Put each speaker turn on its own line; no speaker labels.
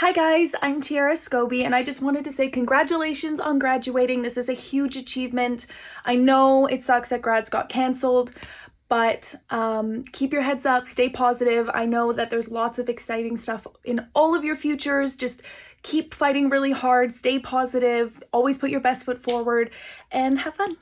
Hi guys, I'm Tiara Scobie and I just wanted to say congratulations on graduating. This is a huge achievement. I know it sucks that grads got cancelled, but um, keep your heads up, stay positive. I know that there's lots of exciting stuff in all of your futures. Just keep fighting really hard, stay positive, always put your best foot forward, and have fun.